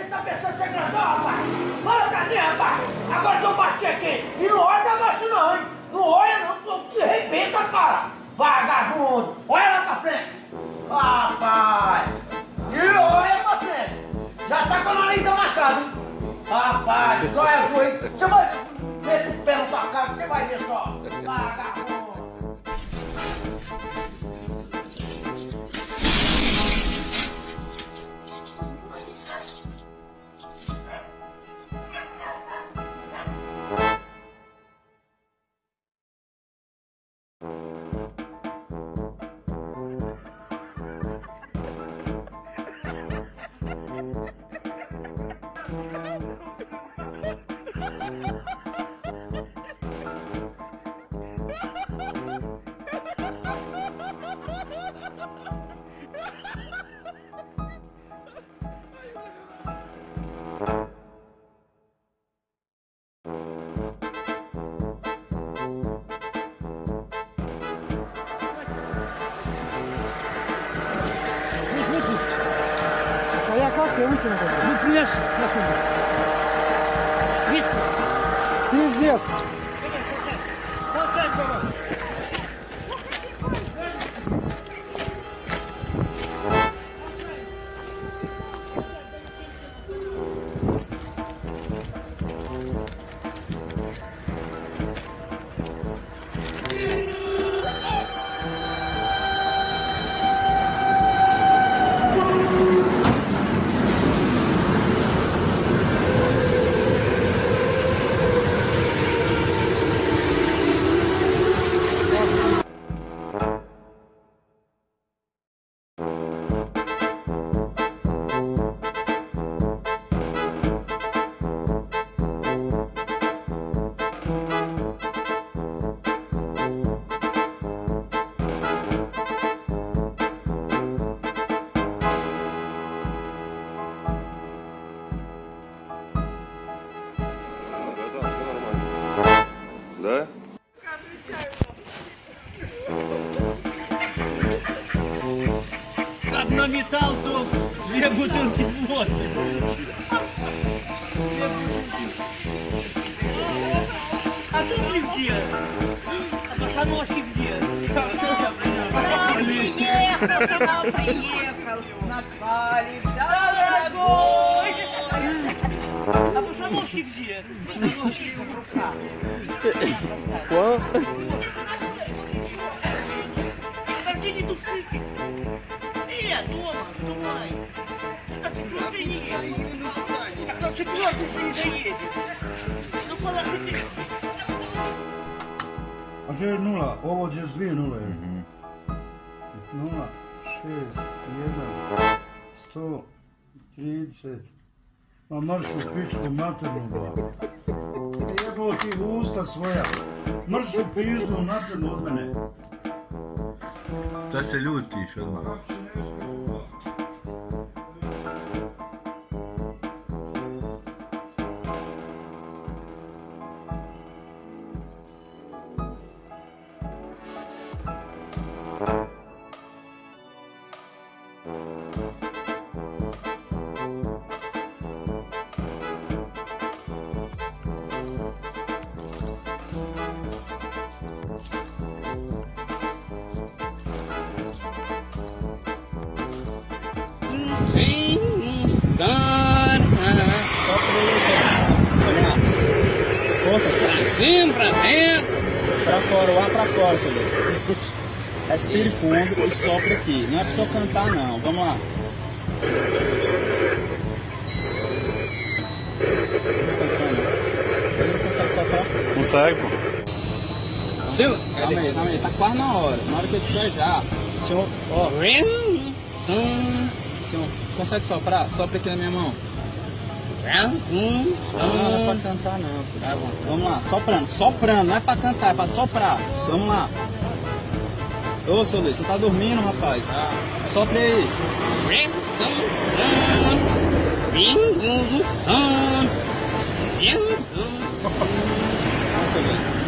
Você tá pensando ser grandão, rapaz? Fala pra mim, rapaz! Agora eu bati aqui! E não olha negócio não, hein? Não olha não, que arrebenta, cara! Vagabundo! Olha lá pra frente! Rapaz! E olha pra frente! Já tá com a nariz amassada, hein? Rapaz, só é azul aí! Você vai ver pé tua cara, você vai ver só! Vagabundo! Пиздец. Да? Одно металл, то две бутылки водки. А тут где? А босоножки где? Сашка, приехал, приехал. Нашла ли? Да, да ногой! А босоножки где? Босоножки в руках. Что? Подожди, не души! Э, дома, вставай! А четвертый нула. едет. где кто четвертый нула? шесть, один, сто. 30. Мамарсу пичку матерну. Ебало ти го уста своја. Мрсу пизну матерну од мене. Та се ljutiš odmah. Se ljutiš odmah? Força, Pra cima, pra dentro. pra fora, o ar pra fora, Deus. Respire fundo e sopra aqui. Não é pra só cantar, não. Vamos lá. Não. Ele consegue soprar. Consegue, pô. Sim. Calma aí, calma aí. Tá quase na hora. Na hora que eu disser já. Senhor, ó, senhor, consegue soprar? Sopra aqui na minha mão. Não, não é pra cantar não. Seu Deus. Vamos lá, soprando, soprando, não é pra cantar, é pra soprar. Vamos lá. Ô, seu Luiz, você tá dormindo, rapaz? Sopra aí. Nossa, Luiz.